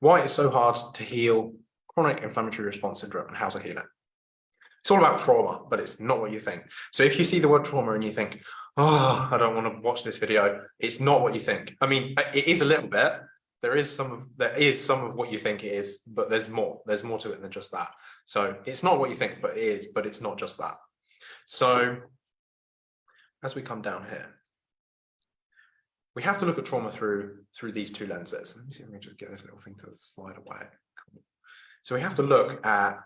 why it's so hard to heal chronic inflammatory response syndrome and how to heal it. It's all about trauma, but it's not what you think. So if you see the word trauma and you think, oh, I don't want to watch this video, it's not what you think. I mean, uh, it is a little bit. There is some of there is some of what you think it is, but there's more. There's more to it than just that. So it's not what you think, but it is, but it's not just that. So as we come down here, we have to look at trauma through through these two lenses. Let me see I can just get this little thing to slide away. Cool. So we have to look at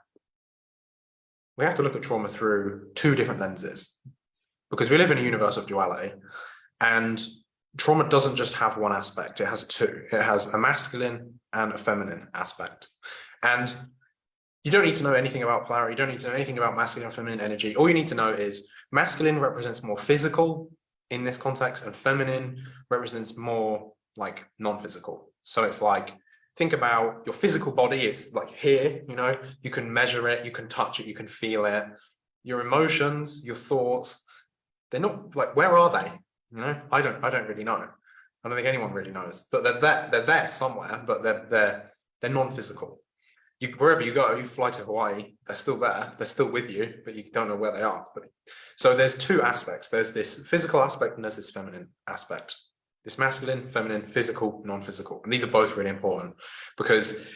we have to look at trauma through two different lenses because we live in a universe of duality and trauma doesn't just have one aspect it has two it has a masculine and a feminine aspect and you don't need to know anything about polarity you don't need to know anything about masculine and feminine energy all you need to know is masculine represents more physical in this context and feminine represents more like non-physical. So it's like think about your physical body it's like here you know? You can measure it you can touch it you can feel it. Your emotions your thoughts they're not like where are they? You know? I don't i don't really know. I don't think anyone really knows. But they're there they're there somewhere but they're they're they're non-physical you wherever you go you fly to hawaii they're still there they're still with you but you don't know where they are but so there's two aspects. There's this physical aspect and there's this feminine aspect. This masculine feminine physical non-physical and these are both really important because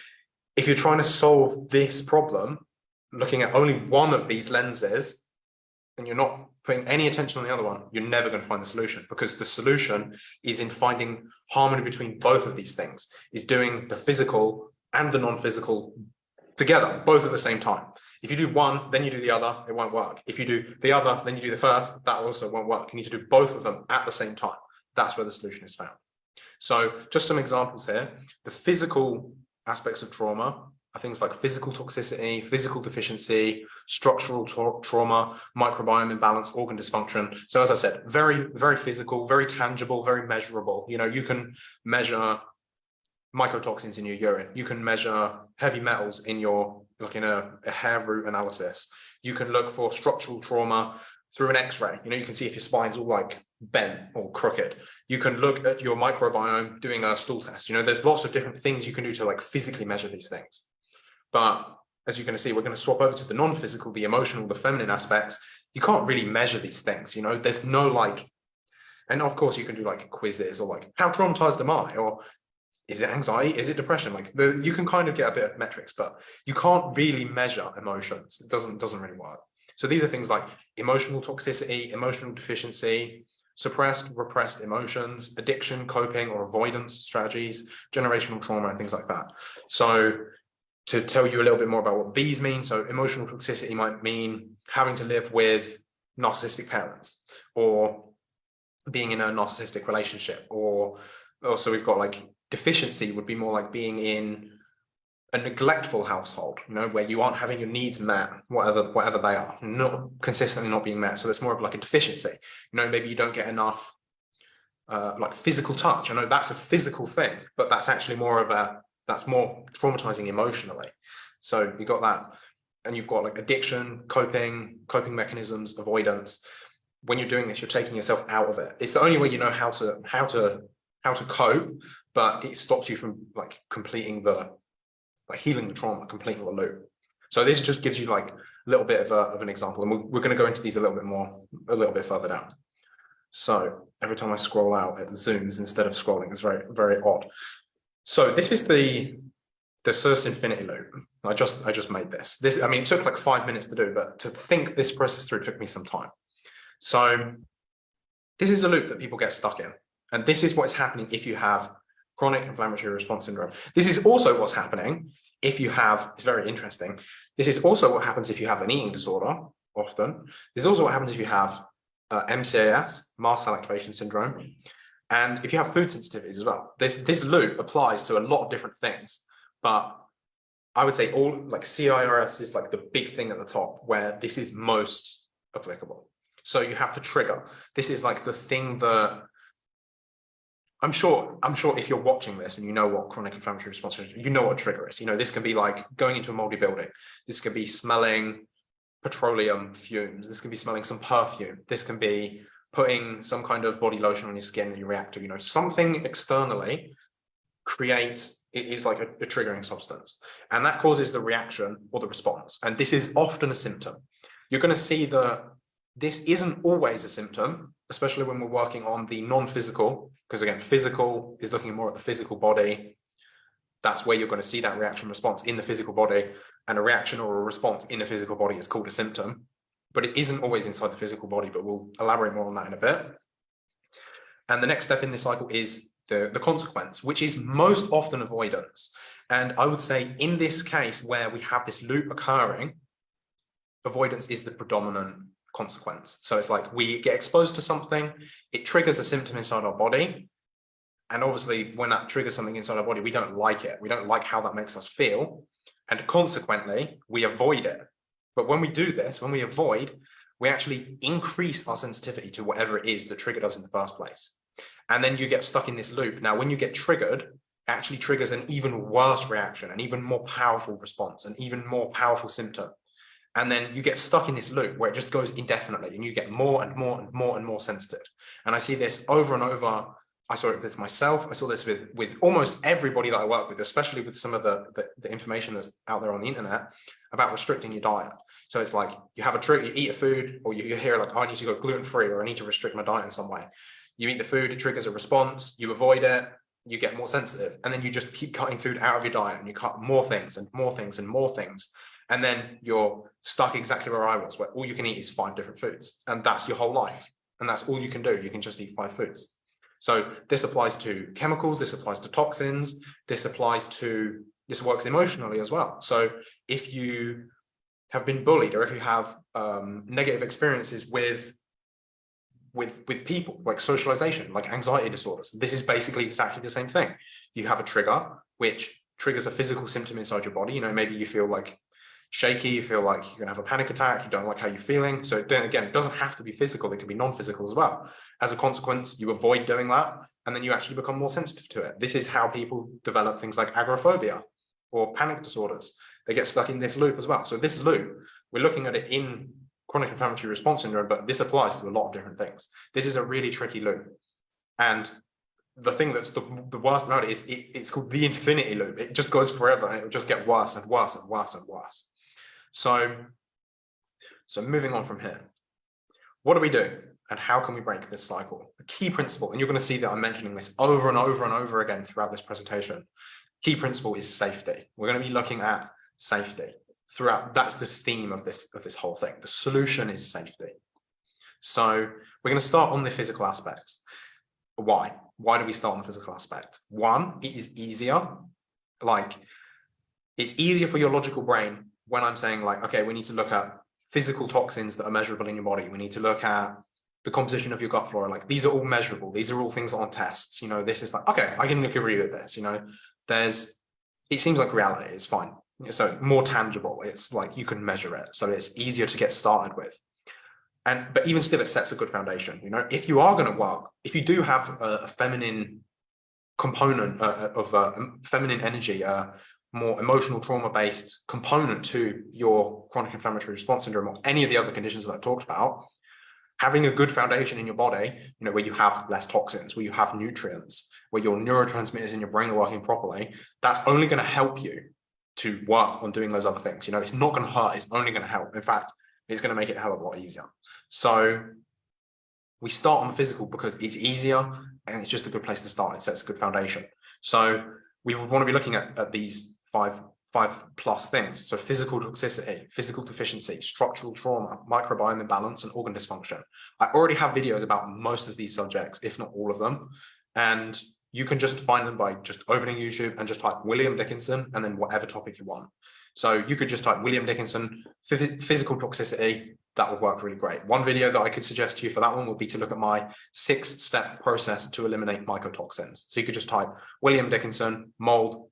if you're trying to solve this problem looking at only one of these lenses and you're not putting any attention on the other one, you're never going to find the solution because the solution is in finding harmony between both of these things, is doing the physical and the non-physical together, both at the same time. If you do one, then you do the other, it won't work. If you do the other, then you do the first, that also won't work. You need to do both of them at the same time. That's where the solution is found. So just some examples here. The physical aspects of trauma are things like physical toxicity, physical deficiency, structural tra trauma, microbiome imbalance, organ dysfunction. So as I said, very, very physical, very tangible, very measurable. You know, you can measure mycotoxins in your urine. You can measure heavy metals in your, like in a, a hair root analysis. You can look for structural trauma through an x-ray. You know, you can see if your spine's all like bent or crooked. You can look at your microbiome doing a stool test. You know, there's lots of different things you can do to like physically measure these things. But as you're going to see, we're going to swap over to the non-physical, the emotional, the feminine aspects. You can't really measure these things, you know, there's no like, and of course you can do like quizzes or like, how traumatized am I? Or is it anxiety? Is it depression? Like the, you can kind of get a bit of metrics, but you can't really measure emotions. It doesn't, doesn't really work. So these are things like emotional toxicity, emotional deficiency, suppressed, repressed emotions, addiction, coping or avoidance strategies, generational trauma, and things like that. So to tell you a little bit more about what these mean. So emotional toxicity might mean having to live with narcissistic parents or being in a narcissistic relationship or also we've got like deficiency would be more like being in a neglectful household you know where you aren't having your needs met whatever whatever they are not consistently not being met so that's more of like a deficiency you know maybe you don't get enough uh, like physical touch i know that's a physical thing but that's actually more of a that's more traumatizing emotionally. So you got that, and you've got like addiction, coping, coping mechanisms, avoidance. When you're doing this, you're taking yourself out of it. It's the only way you know how to how to how to cope, but it stops you from like completing the like healing the trauma, completing the loop. So this just gives you like a little bit of, a, of an example, and we're, we're going to go into these a little bit more, a little bit further down. So every time I scroll out, it zooms instead of scrolling. It's very, very odd. So this is the the CIRS infinity loop. I just I just made this. This I mean it took like five minutes to do, but to think this process through took me some time. So this is a loop that people get stuck in. And this is what's happening if you have chronic inflammatory response syndrome. This is also what's happening if you have, it's very interesting. This is also what happens if you have an eating disorder, often. This is also what happens if you have uh, MCAS, mast cell activation syndrome. And if you have food sensitivities as well, this, this loop applies to a lot of different things, but I would say all like CIRS is like the big thing at the top where this is most applicable. So you have to trigger. This is like the thing that I'm sure, I'm sure if you're watching this and you know what chronic inflammatory response is, you know what trigger is. You know, this can be like going into a moldy building. This can be smelling petroleum fumes. This can be smelling some perfume. This can be putting some kind of body lotion on your skin and you react to, you know, something externally creates It is like a, a triggering substance. And that causes the reaction or the response. And this is often a symptom. You're going to see that this isn't always a symptom, especially when we're working on the non-physical, because again, physical is looking more at the physical body. That's where you're going to see that reaction response in the physical body and a reaction or a response in the physical body is called a symptom, but it isn't always inside the physical body, but we'll elaborate more on that in a bit. And the next step in this cycle is the, the consequence, which is most often avoidance. And I would say in this case where we have this loop occurring, avoidance is the predominant consequence. So it's like we get exposed to something, it triggers a symptom inside our body. And obviously when that triggers something inside our body, we don't like it. We don't like how that makes us feel. And consequently, we avoid it. But when we do this, when we avoid, we actually increase our sensitivity to whatever it is that triggered us in the first place. And then you get stuck in this loop. Now, when you get triggered, it actually triggers an even worse reaction, an even more powerful response, an even more powerful symptom. And then you get stuck in this loop where it just goes indefinitely and you get more and more and more and more sensitive. And I see this over and over. I saw this myself. I saw this with, with almost everybody that I work with, especially with some of the, the, the information that's out there on the internet about restricting your diet. So it's like you have a trick, you eat a food, or you, you hear like, oh, I need to go gluten free, or I need to restrict my diet in some way. You eat the food, it triggers a response, you avoid it, you get more sensitive, and then you just keep cutting food out of your diet and you cut more things and more things and more things. And then you're stuck exactly where I was, where all you can eat is five different foods. And that's your whole life. And that's all you can do. You can just eat five foods. So this applies to chemicals, this applies to toxins, this applies to, this works emotionally as well. So if you have been bullied or if you have um, negative experiences with with with people like socialization like anxiety disorders this is basically exactly the same thing you have a trigger which triggers a physical symptom inside your body you know maybe you feel like shaky, you feel like you're gonna have a panic attack, you don't like how you're feeling. So then again, it doesn't have to be physical, it can be non-physical as well. As a consequence, you avoid doing that, and then you actually become more sensitive to it. This is how people develop things like agoraphobia or panic disorders. They get stuck in this loop as well. So this loop, we're looking at it in chronic inflammatory response syndrome, but this applies to a lot of different things. This is a really tricky loop. And the thing that's the, the worst about it is it, it's called the infinity loop. It just goes forever and it will just get worse and worse and worse and worse. So, so moving on from here, what do we do and how can we break this cycle? A key principle, and you're going to see that I'm mentioning this over and over and over again throughout this presentation. Key principle is safety. We're going to be looking at safety throughout. That's the theme of this of this whole thing. The solution is safety. So we're going to start on the physical aspects. Why? Why do we start on the physical aspect? One, it is easier. Like it's easier for your logical brain when I'm saying like, okay, we need to look at physical toxins that are measurable in your body. We need to look at the composition of your gut flora. Like these are all measurable. These are all things on tests. You know, this is like, okay, I can agree with this. You know, there's, it seems like reality is fine. So more tangible. It's like you can measure it. So it's easier to get started with. And, but even still, it sets a good foundation. You know, if you are going to work, if you do have a, a feminine component uh, of uh, feminine energy, uh, more emotional trauma based component to your chronic inflammatory response syndrome or any of the other conditions that I've talked about, having a good foundation in your body, you know, where you have less toxins, where you have nutrients, where your neurotransmitters in your brain are working properly, that's only going to help you to work on doing those other things. You know, it's not going to hurt, it's only going to help. In fact, it's going to make it a hell of a lot easier. So we start on the physical because it's easier and it's just a good place to start. It sets a good foundation. So we would want to be looking at, at these five five plus things. So physical toxicity, physical deficiency, structural trauma, microbiome imbalance, and organ dysfunction. I already have videos about most of these subjects, if not all of them. And you can just find them by just opening YouTube and just type William Dickinson and then whatever topic you want. So you could just type William Dickinson, physical toxicity, that would work really great. One video that I could suggest to you for that one would be to look at my six step process to eliminate mycotoxins. So you could just type William Dickinson, mold,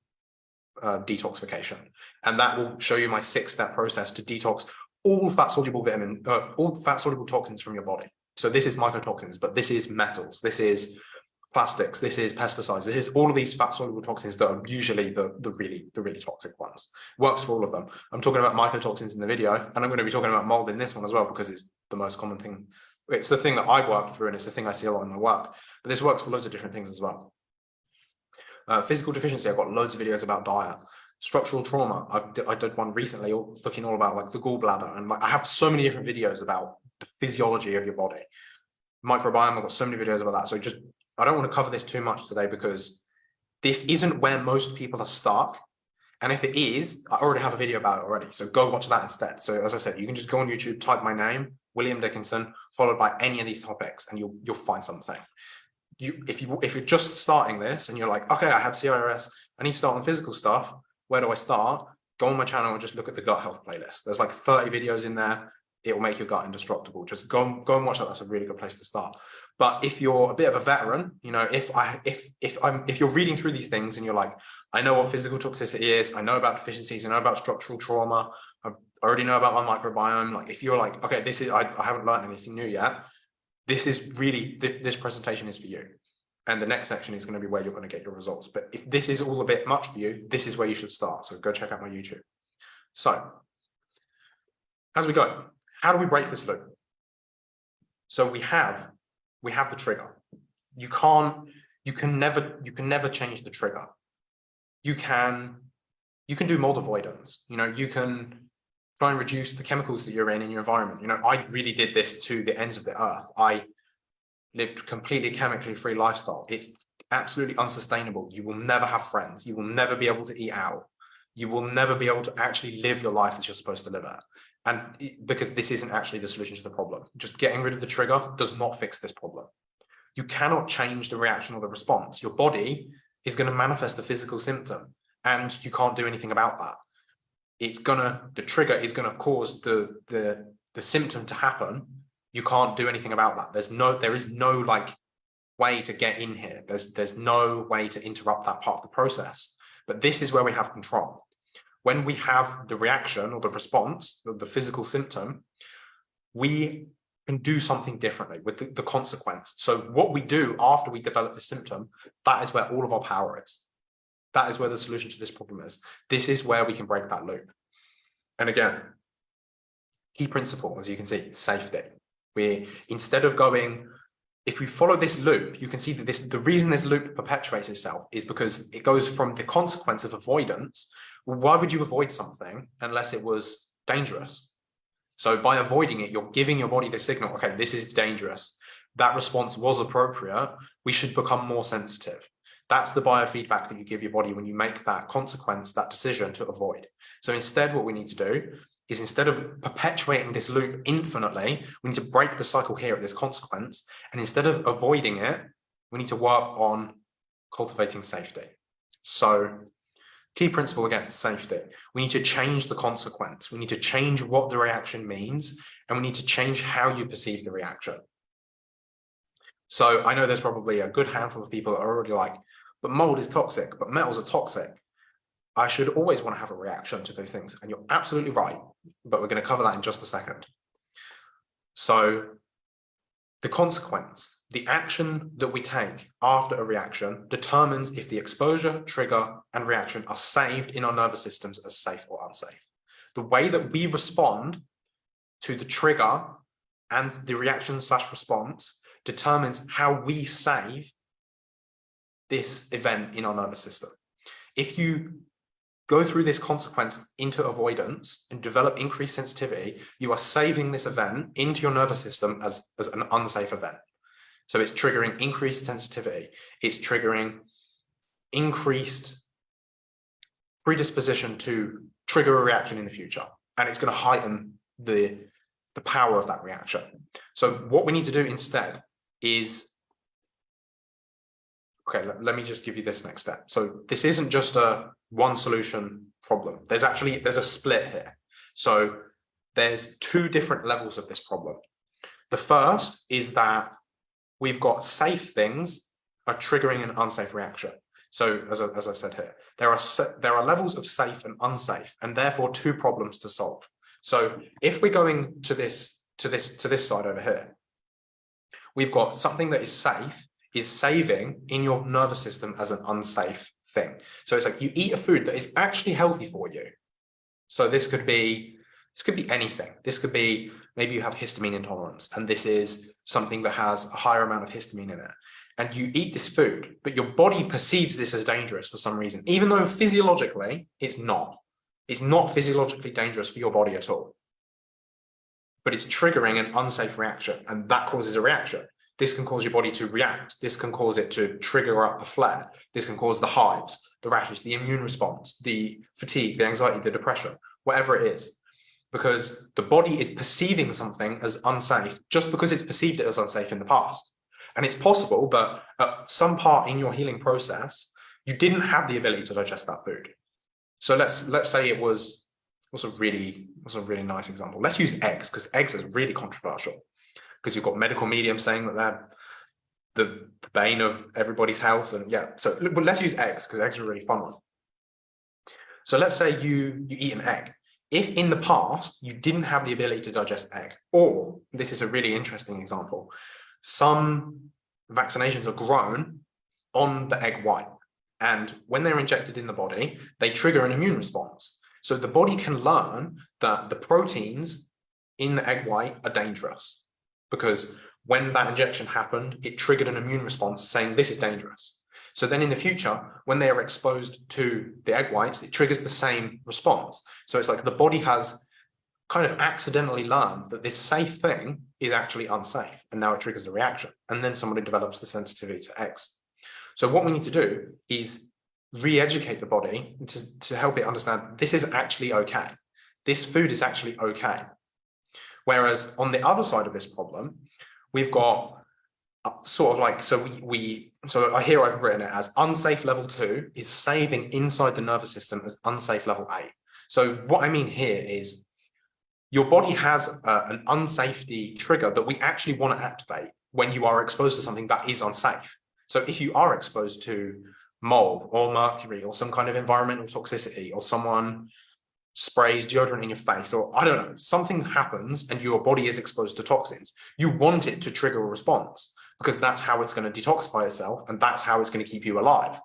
uh, detoxification. And that will show you my six step process to detox all fat soluble vitamin, uh, all fat soluble toxins from your body. So this is mycotoxins, but this is metals, this is plastics, this is pesticides, this is all of these fat soluble toxins that are usually the, the really, the really toxic ones. Works for all of them. I'm talking about mycotoxins in the video, and I'm going to be talking about mold in this one as well, because it's the most common thing. It's the thing that I worked through, and it's the thing I see a lot in my work, but this works for loads of different things as well. Uh, physical deficiency, I've got loads of videos about diet. Structural trauma, I've, I did one recently looking all about like the gallbladder and like, I have so many different videos about the physiology of your body. Microbiome, I've got so many videos about that. So just, I don't want to cover this too much today because this isn't where most people are stuck. And if it is, I already have a video about it already. So go watch that instead. So as I said, you can just go on YouTube, type my name, William Dickinson, followed by any of these topics, and you'll you'll find something. You if you if you're just starting this and you're like, okay, I have CIRS, I need to start on physical stuff. Where do I start? Go on my channel and just look at the gut health playlist. There's like 30 videos in there. It will make your gut indestructible. Just go, go and watch that. That's a really good place to start. But if you're a bit of a veteran, you know, if I if if I'm if you're reading through these things and you're like, I know what physical toxicity is, I know about deficiencies, I know about structural trauma, I already know about my microbiome. Like if you're like, okay, this is I, I haven't learned anything new yet. This is really th this presentation is for you. And the next section is going to be where you're going to get your results. But if this is all a bit much for you, this is where you should start. So go check out my YouTube. So as we go, how do we break this loop? So we have we have the trigger. You can't, you can never, you can never change the trigger. You can, you can do mold avoidance. You know, you can try and reduce the chemicals that you're in in your environment. You know, I really did this to the ends of the earth. I lived completely chemically free lifestyle. It's absolutely unsustainable. You will never have friends. You will never be able to eat out. You will never be able to actually live your life as you're supposed to live it. And because this isn't actually the solution to the problem, just getting rid of the trigger does not fix this problem. You cannot change the reaction or the response. Your body is going to manifest a physical symptom and you can't do anything about that. It's gonna, the trigger is gonna cause the, the, the symptom to happen. You can't do anything about that. There's no, there is no like way to get in here. There's, there's no way to interrupt that part of the process. But this is where we have control when we have the reaction or the response, the, the physical symptom, we can do something differently with the, the, consequence. So what we do after we develop the symptom, that is where all of our power is. That is where the solution to this problem is. This is where we can break that loop. And again, key principle, as you can see, safety. We instead of going, if we follow this loop, you can see that this the reason this loop perpetuates itself is because it goes from the consequence of avoidance why would you avoid something unless it was dangerous? So by avoiding it, you're giving your body the signal, okay, this is dangerous. That response was appropriate. We should become more sensitive. That's the biofeedback that you give your body when you make that consequence, that decision to avoid. So instead, what we need to do is instead of perpetuating this loop infinitely, we need to break the cycle here at this consequence. And instead of avoiding it, we need to work on cultivating safety. So Key principle again, safety. We need to change the consequence. We need to change what the reaction means, and we need to change how you perceive the reaction. So I know there's probably a good handful of people that are already like, but mold is toxic, but metals are toxic. I should always want to have a reaction to those things. And you're absolutely right, but we're going to cover that in just a second. So the consequence, the action that we take after a reaction determines if the exposure, trigger, and reaction are saved in our nervous systems as safe or unsafe. The way that we respond to the trigger and the reaction slash response determines how we save this event in our nervous system. If you go through this consequence into avoidance and develop increased sensitivity, you are saving this event into your nervous system as, as an unsafe event. So it's triggering increased sensitivity. It's triggering increased predisposition to trigger a reaction in the future. And it's going to heighten the, the power of that reaction. So what we need to do instead is okay, let, me just give you this next step. So this isn't just a one solution problem. There's actually, there's a split here. So there's two different levels of this problem. The first is that we've got safe things are triggering an unsafe reaction. So as, I, as I've said here, there are, there are levels of safe and unsafe, and therefore two problems to solve. So if we're going to this, to this, to this side over here, we've got something that is safe is saving in your nervous system as an unsafe thing. So it's like you eat a food that is actually healthy for you. So this could be, this could be anything. This could be, maybe you have histamine intolerance and this is something that has a higher amount of histamine in it. and you eat this food, but your body perceives this as dangerous for some reason, even though physiologically it's not. It's not physiologically dangerous for your body at all. But it's triggering an unsafe reaction, and that causes a reaction. This can cause your body to react. This can cause it to trigger up a flare. This can cause the hives, the rashes, the immune response, the fatigue, the anxiety, the depression, whatever it is. Because the body is perceiving something as unsafe just because it's perceived it as unsafe in the past. And it's possible, but at some part in your healing process, you didn't have the ability to digest that food. So let's let's say it was was a really was a really nice example. Let's use eggs because eggs is really controversial because you've got medical mediums saying that they're the, the bane of everybody's health. And yeah, so but let's use eggs because eggs are a really fun one. So let's say you you eat an egg. If in the past you didn't have the ability to digest egg, or this is a really interesting example, some vaccinations are grown on the egg white. And when they're injected in the body, they trigger an immune response. So the body can learn that the proteins in the egg white are dangerous because when that injection happened, it triggered an immune response saying this is dangerous. So then in the future, when they are exposed to the egg whites, it triggers the same response. So it's like the body has kind of accidentally learned that this safe thing is actually unsafe and now it triggers a reaction and then somebody develops the sensitivity to X. So what we need to do is re-educate the body to, to help it understand this is actually okay. This food is actually okay. Whereas on the other side of this problem, we've got sort of like, so we, we so here I've written it as unsafe level two is saving inside the nervous system as unsafe level eight. So what I mean here is your body has uh, an unsafety trigger that we actually want to activate when you are exposed to something that is unsafe. So if you are exposed to mold or mercury or some kind of environmental toxicity or someone sprays deodorant in your face or I don't know, something happens and your body is exposed to toxins, you want it to trigger a response because that's how it's going to detoxify itself and that's how it's going to keep you alive.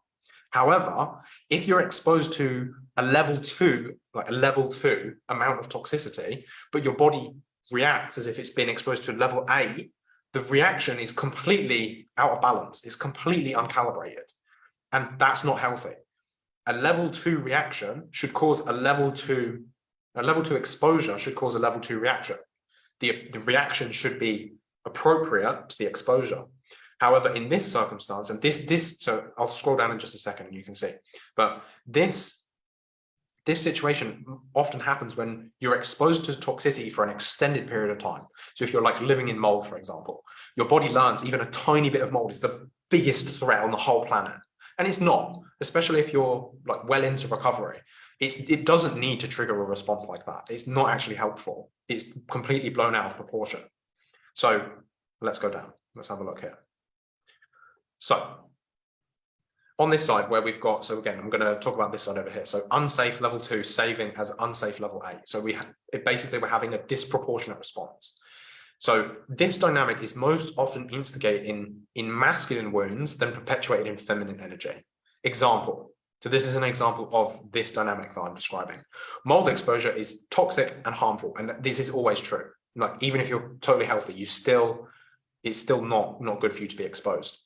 However, if you're exposed to a level two, like a level two amount of toxicity, but your body reacts as if it's been exposed to level eight, the reaction is completely out of balance. It's completely uncalibrated. And that's not healthy. A level two reaction should cause a level two, a level two exposure should cause a level two reaction. The, the reaction should be appropriate to the exposure. However, in this circumstance, and this, this, so I'll scroll down in just a second and you can see, but this this situation often happens when you're exposed to toxicity for an extended period of time. So if you're like living in mold, for example, your body learns even a tiny bit of mold is the biggest threat on the whole planet. And it's not, especially if you're like well into recovery. It's, it doesn't need to trigger a response like that. It's not actually helpful. It's completely blown out of proportion. So let's go down. Let's have a look here. So on this side where we've got, so again, I'm going to talk about this side over here. So unsafe level two, saving as unsafe level eight. So we it basically we're having a disproportionate response. So this dynamic is most often instigated in, in masculine wounds than perpetuated in feminine energy. Example. So this is an example of this dynamic that I'm describing. Mold exposure is toxic and harmful. And this is always true. Like even if you're totally healthy, you still, it's still not, not good for you to be exposed.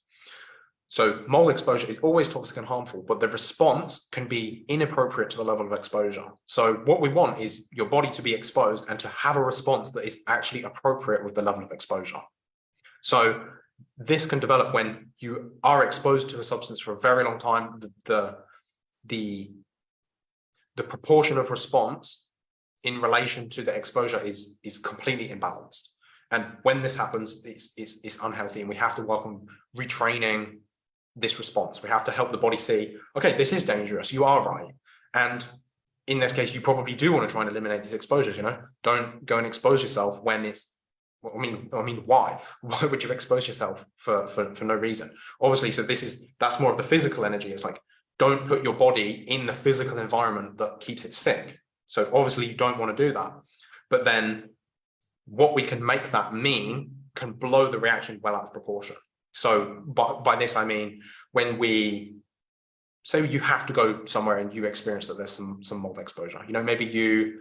So mold exposure is always toxic and harmful, but the response can be inappropriate to the level of exposure. So what we want is your body to be exposed and to have a response that is actually appropriate with the level of exposure. So this can develop when you are exposed to a substance for a very long time, the, the, the, the proportion of response in relation to the exposure is, is completely imbalanced. And when this happens, it's, it's, it's unhealthy and we have to on retraining this response. We have to help the body see, okay, this is dangerous. You are right. And in this case, you probably do want to try and eliminate these exposures, you know, don't go and expose yourself when it's, I mean, I mean, why? Why would you expose yourself for, for, for no reason? Obviously, so this is, that's more of the physical energy. It's like, don't put your body in the physical environment that keeps it sick. So obviously you don't want to do that. But then what we can make that mean can blow the reaction well out of proportion. So by, by this, I mean, when we say you have to go somewhere and you experience that there's some, some mold exposure, you know, maybe you,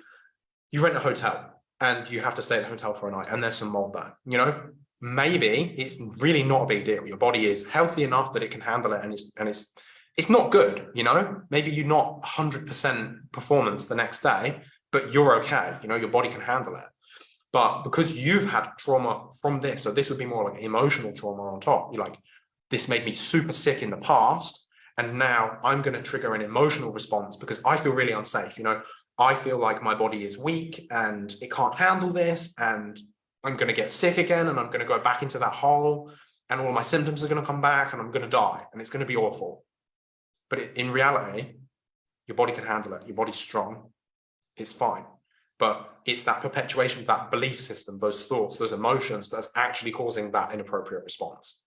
you rent a hotel and you have to stay at the hotel for a night and there's some mold there, you know, maybe it's really not a big deal. Your body is healthy enough that it can handle it and it's and it's it's not good, you know, maybe you're not 100% performance the next day, but you're okay, you know, your body can handle it. But because you've had trauma from this, so this would be more like emotional trauma on top, you're like, this made me super sick in the past, and now I'm going to trigger an emotional response because I feel really unsafe, you know, I feel like my body is weak and it can't handle this, and I'm going to get sick again, and I'm going to go back into that hole, and all my symptoms are going to come back, and I'm going to die, and it's going to be awful. But in reality, your body can handle it. Your body's strong. It's fine. But it's that perpetuation of that belief system, those thoughts, those emotions that's actually causing that inappropriate response.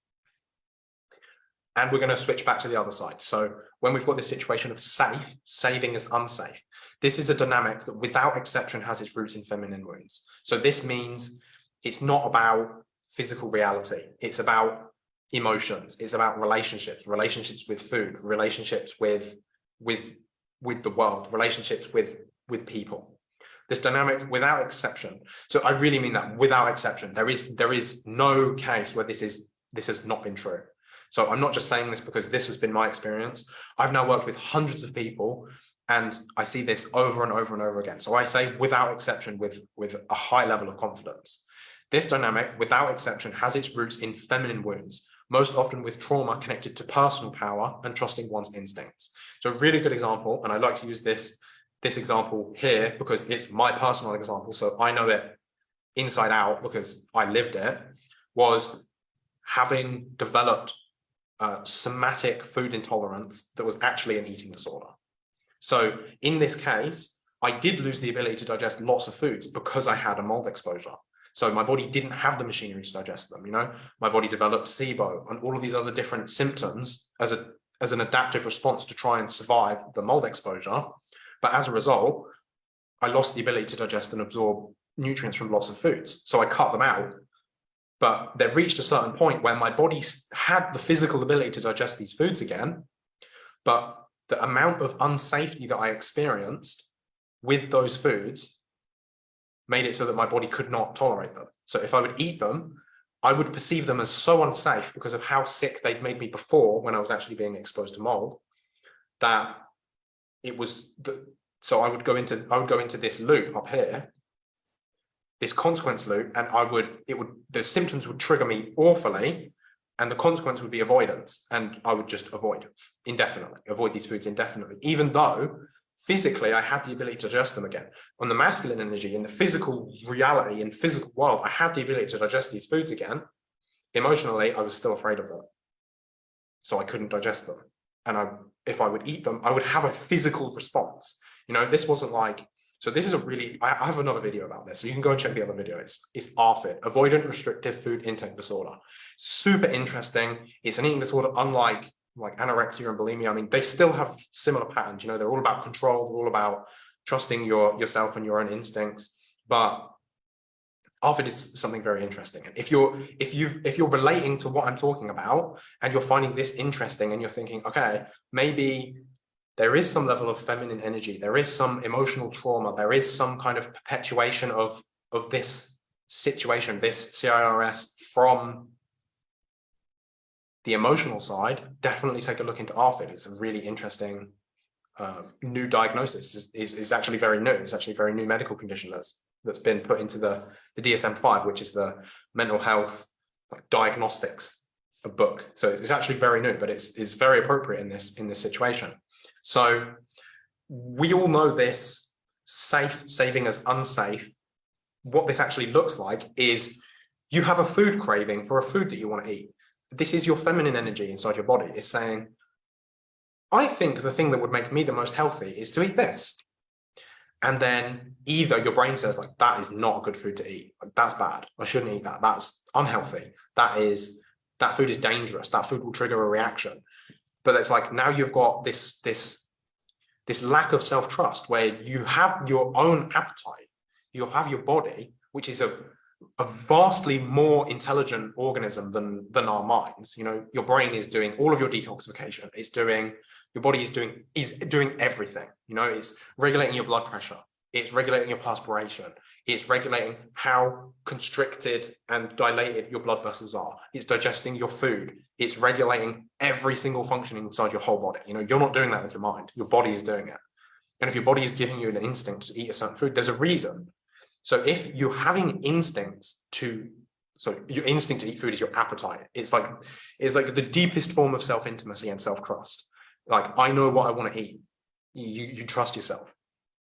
And we're going to switch back to the other side. So when we've got this situation of safe, saving is unsafe. This is a dynamic that without exception has its roots in feminine wounds. So this means it's not about physical reality. It's about emotions it's about relationships relationships with food relationships with with with the world relationships with with people this dynamic without exception. So i really mean that without exception. There is there is no case where this is this has not been true. So i'm not just saying this because this has been my experience. I've now worked with hundreds of people and i see this over and over and over again. So i say without exception with with a high level of confidence. This dynamic without exception has its roots in feminine wounds most often with trauma connected to personal power and trusting one's instincts. So a really good example, and I like to use this, this example here because it's my personal example, so I know it inside out because I lived it, was having developed somatic food intolerance that was actually an eating disorder. So in this case, I did lose the ability to digest lots of foods because I had a mold exposure. So my body didn't have the machinery to digest them, you know, my body developed SIBO and all of these other different symptoms as a as an adaptive response to try and survive the mold exposure. But as a result, I lost the ability to digest and absorb nutrients from lots of foods. So I cut them out. But they've reached a certain point where my body had the physical ability to digest these foods again. But the amount of unsafety that I experienced with those foods made it so that my body could not tolerate them. So if I would eat them, I would perceive them as so unsafe because of how sick they'd made me before when I was actually being exposed to mold that it was the, so I would go into I would go into this loop up here this consequence loop and I would it would the symptoms would trigger me awfully and the consequence would be avoidance and I would just avoid indefinitely avoid these foods indefinitely even though physically I had the ability to digest them again. On the masculine energy, in the physical reality, in physical world, I had the ability to digest these foods again. Emotionally, I was still afraid of them. So I couldn't digest them. And I, if I would eat them, I would have a physical response. You know, this wasn't like, so this is a really, I, have another video about this. So you can go and check the other video. It's, it's ARFID, Avoidant Restrictive Food Intake Disorder. Super interesting. It's an eating disorder unlike like anorexia and bulimia, I mean, they still have similar patterns, you know, they're all about control, they're all about trusting your yourself and your own instincts. But ARFID is something very interesting. And if you're if you if you're relating to what I'm talking about and you're finding this interesting and you're thinking, okay, maybe there is some level of feminine energy, there is some emotional trauma, there is some kind of perpetuation of of this situation, this CIRS from the emotional side, definitely take a look into ARFID. It's a really interesting uh, new diagnosis. Is, is, is actually very new. It's actually a very new medical condition that's that's been put into the the DSM-5, which is the mental health like diagnostics book. So it's, it's actually very new, but it's is very appropriate in this in this situation. So we all know this safe saving as unsafe. What this actually looks like is you have a food craving for a food that you want to eat this is your feminine energy inside your body is saying, I think the thing that would make me the most healthy is to eat this. And then either your brain says like, that is not a good food to eat. That's bad. I shouldn't eat that. That's unhealthy. That is, that food is dangerous. That food will trigger a reaction. But it's like, now you've got this, this, this lack of self-trust where you have your own appetite. You'll have your body, which is a a vastly more intelligent organism than than our minds you know your brain is doing all of your detoxification it's doing your body is doing is doing everything you know it's regulating your blood pressure It's regulating your perspiration. It's regulating how constricted and dilated your blood vessels are. It's digesting your food. It's regulating every single function inside your whole body. You know, you're not doing that with your mind. Your body is doing it. And if your body is giving you an instinct to eat a certain food, there's a reason. So if you're having instincts to, so your instinct to eat food is your appetite. It's like, it's like the deepest form of self-intimacy and self-trust. Like, I know what I want to eat. You, you trust yourself.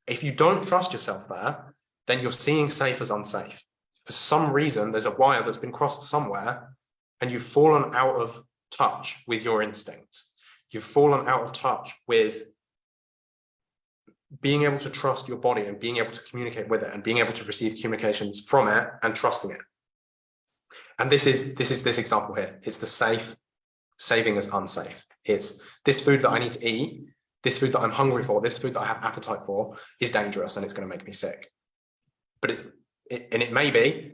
If you don't trust yourself there, then you're seeing safe as unsafe. For some reason, there's a wire that's been crossed somewhere and you've fallen out of touch with your instincts. You've fallen out of touch with being able to trust your body and being able to communicate with it and being able to receive communications from it and trusting it. And this is this is this example here. It's the safe saving as unsafe. It's this food that I need to eat, this food that I'm hungry for, this food that I have appetite for is dangerous and it's going to make me sick. But it, it and it may be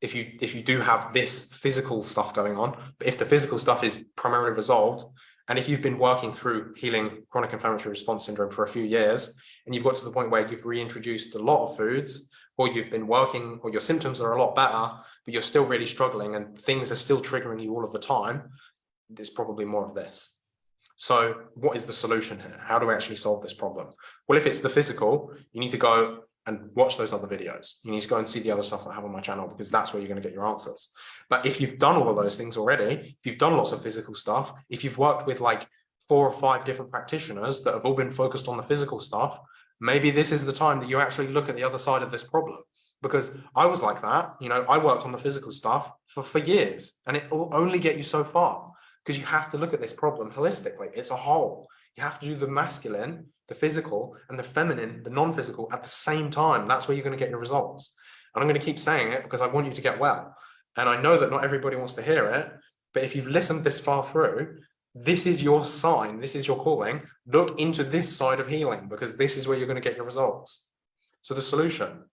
if you if you do have this physical stuff going on, but if the physical stuff is primarily resolved, and if you've been working through healing chronic inflammatory response syndrome for a few years, and you've got to the point where you've reintroduced a lot of foods, or you've been working, or your symptoms are a lot better, but you're still really struggling and things are still triggering you all of the time, there's probably more of this. So what is the solution here? How do we actually solve this problem? Well, if it's the physical, you need to go and watch those other videos. You need to go and see the other stuff I have on my channel because that's where you're going to get your answers. But if you've done all of those things already, if you've done lots of physical stuff, if you've worked with like four or five different practitioners that have all been focused on the physical stuff, maybe this is the time that you actually look at the other side of this problem. Because I was like that, you know, I worked on the physical stuff for, for years and it will only get you so far because you have to look at this problem holistically. It's a whole. You have to do the masculine the physical and the feminine, the non-physical at the same time. That's where you're going to get your results. And I'm going to keep saying it because I want you to get well. And I know that not everybody wants to hear it, but if you've listened this far through, this is your sign, this is your calling. Look into this side of healing because this is where you're going to get your results. So the solution,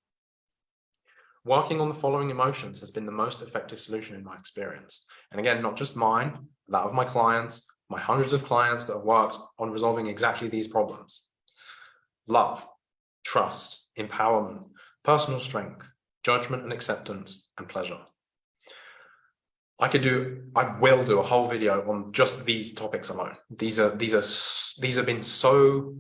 working on the following emotions has been the most effective solution in my experience. And again, not just mine, that of my clients, my hundreds of clients that have worked on resolving exactly these problems. Love, trust, empowerment, personal strength, judgment and acceptance, and pleasure. I could do, I will do a whole video on just these topics alone. These are, these are, these have been so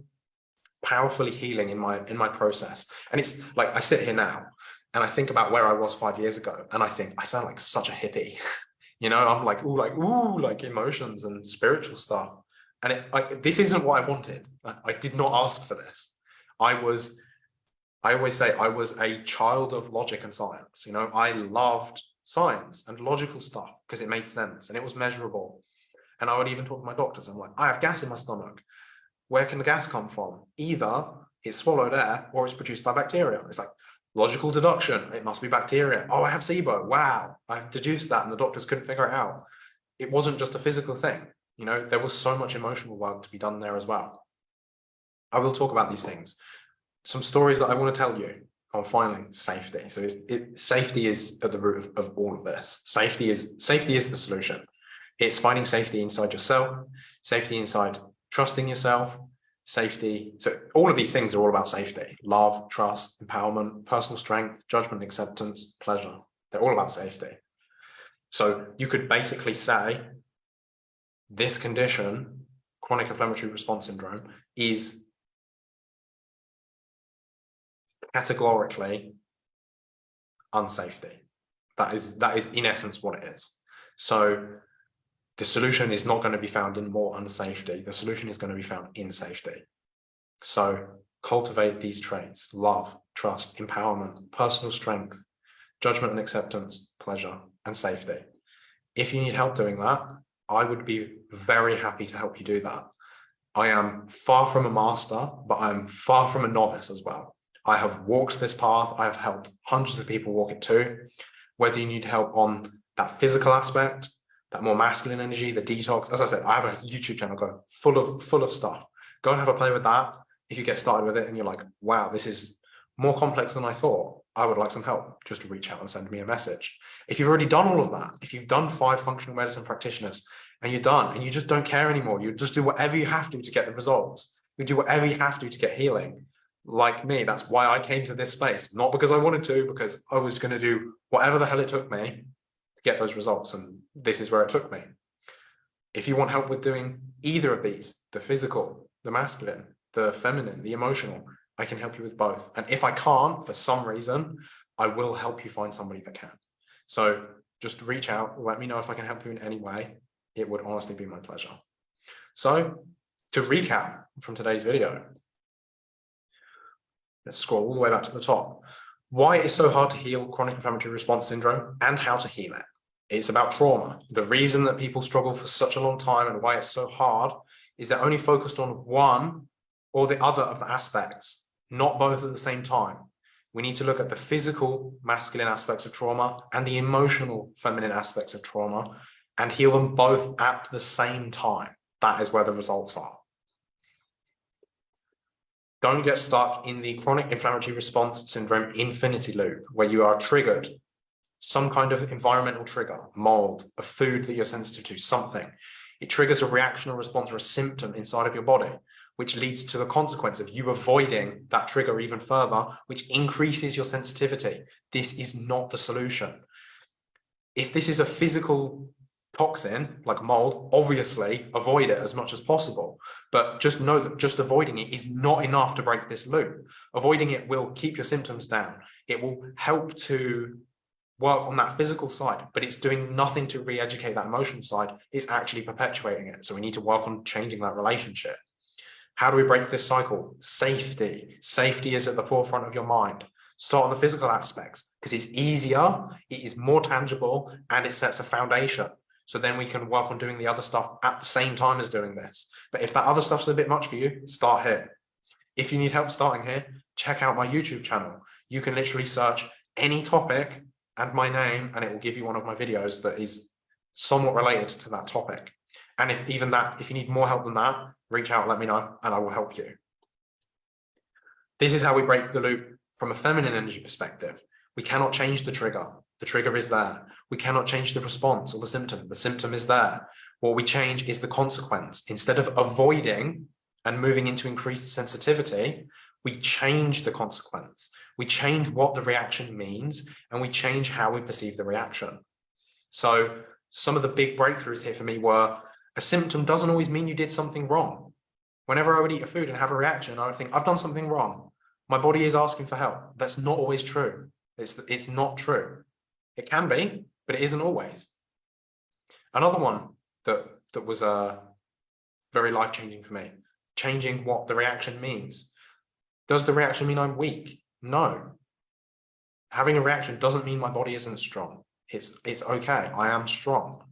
powerfully healing in my, in my process. And it's like, I sit here now and I think about where I was five years ago and I think I sound like such a hippie. you know i'm like ooh like ooh like emotions and spiritual stuff. And it like this isn't what i wanted. I, I did not ask for this. I was i always say i was a child of logic and science. You know i loved science and logical stuff because it made sense and it was measurable. And i would even talk to my doctors. I'm like i have gas in my stomach. Where can the gas come from? Either it's swallowed air or it's produced by bacteria. It's like Logical deduction, it must be bacteria. Oh, I have SIBO. Wow, I've deduced that and the doctors couldn't figure it out. It wasn't just a physical thing. You know, there was so much emotional work to be done there as well. I will talk about these things. Some stories that I want to tell you on finally safety. So it, safety is at the root of, of all of this. Safety is safety is the solution. It's finding safety inside yourself, safety inside trusting yourself, safety. So all of these things are all about safety, love, trust, empowerment, personal strength, judgment, acceptance, pleasure. They're all about safety. So you could basically say this condition, chronic inflammatory response syndrome, is categorically unsafety. That is, that is in essence what it is. So the solution is not going to be found in more unsafety. The solution is going to be found in safety. So cultivate these traits, love, trust, empowerment, personal strength, judgment and acceptance, pleasure, and safety. If you need help doing that, I would be very happy to help you do that. I am far from a master, but I'm far from a novice as well. I have walked this path. I have helped hundreds of people walk it too. Whether you need help on that physical aspect, that more masculine energy, the detox. As I said, I have a YouTube channel going full of full of stuff. Go and have a play with that. If you get started with it and you're like, wow, this is more complex than I thought, I would like some help, just reach out and send me a message. If you've already done all of that, if you've done five functional medicine practitioners and you're done and you just don't care anymore, you just do whatever you have to to get the results. You do whatever you have to to get healing. like me, that's why I came to this space, not because I wanted to, because I was going to do whatever the hell it took me to get those results. And this is where it took me. If you want help with doing either of these, the physical, the masculine, the feminine, the emotional, I can help you with both. And if I can't, for some reason, I will help you find somebody that can. So just reach out, let me know if I can help you in any way. It would honestly be my pleasure. So to recap from today's video, let's scroll all the way back to the top. Why it's so hard to heal chronic inflammatory response syndrome and how to heal it. It's about trauma. The reason that people struggle for such a long time and why it's so hard is they're only focused on one or the other of the aspects, not both at the same time. We need to look at the physical masculine aspects of trauma and the emotional feminine aspects of trauma and heal them both at the same time. That is where the results are. Don't get stuck in the chronic inflammatory response syndrome infinity loop where you are triggered some kind of environmental trigger, mold, a food that you're sensitive to, something. It triggers a reaction or response or a symptom inside of your body which leads to the consequence of you avoiding that trigger even further, which increases your sensitivity. This is not the solution. If this is a physical toxin like mold, obviously avoid it as much as possible. But just know that just avoiding it is not enough to break this loop. Avoiding it will keep your symptoms down. It will help to work on that physical side, but it's doing nothing to re-educate that emotional side. It's actually perpetuating it. So we need to work on changing that relationship. How do we break this cycle? Safety. Safety is at the forefront of your mind. Start on the physical aspects because it's easier, it is more tangible, and it sets a foundation. So then we can work on doing the other stuff at the same time as doing this. But if that other stuff's a bit much for you, start here. If you need help starting here, check out my YouTube channel. You can literally search any topic and my name, and it will give you one of my videos that is somewhat related to that topic. And if even that, if you need more help than that, reach out, let me know, and I will help you. This is how we break the loop from a feminine energy perspective. We cannot change the trigger. The trigger is there. We cannot change the response or the symptom. The symptom is there. What we change is the consequence. Instead of avoiding and moving into increased sensitivity, we change the consequence. We change what the reaction means and we change how we perceive the reaction. So some of the big breakthroughs here for me were a symptom doesn't always mean you did something wrong. Whenever I would eat a food and have a reaction, I would think, I've done something wrong. My body is asking for help. That's not always true. It's, it's not true. It can be, but it isn't always. Another one that, that was uh, very life-changing for me, changing what the reaction means. Does the reaction mean I'm weak? No. Having a reaction doesn't mean my body isn't strong. It's, it's okay. I am strong.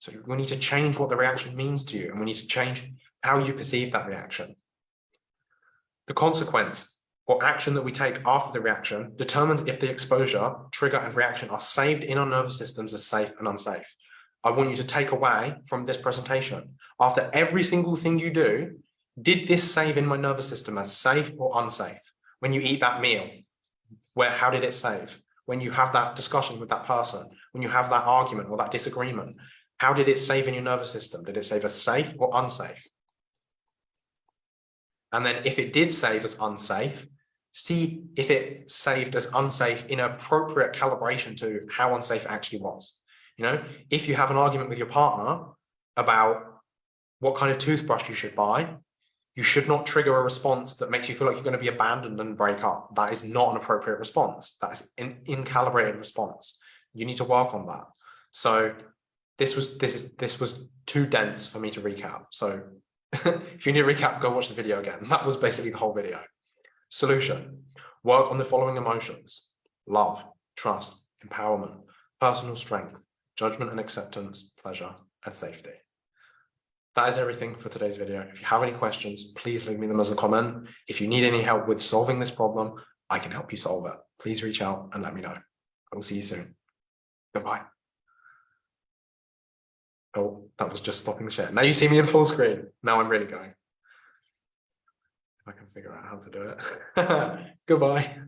So we need to change what the reaction means to you and we need to change how you perceive that reaction. The consequence or action that we take after the reaction determines if the exposure, trigger and reaction are saved in our nervous systems as safe and unsafe. I want you to take away from this presentation. After every single thing you do, did this save in my nervous system as safe or unsafe? When you eat that meal, where how did it save? When you have that discussion with that person, when you have that argument or that disagreement, how did it save in your nervous system? Did it save as safe or unsafe? And then if it did save as unsafe, see if it saved as unsafe in appropriate calibration to how unsafe it actually was. You know, if you have an argument with your partner about what kind of toothbrush you should buy, you should not trigger a response that makes you feel like you're going to be abandoned and break up. That is not an appropriate response. That is an incalibrated response. You need to work on that. So this was this is this was too dense for me to recap. So if you need a recap, go watch the video again. That was basically the whole video. Solution. Work on the following emotions. Love, trust, empowerment, personal strength, judgment and acceptance, pleasure, and safety. That is everything for today's video. If you have any questions, please leave me them as a comment. If you need any help with solving this problem, I can help you solve it. Please reach out and let me know. I will see you soon. Goodbye. Oh, that was just stopping the share. Now you see me in full screen. Now I'm really going. I can figure out how to do it. Goodbye.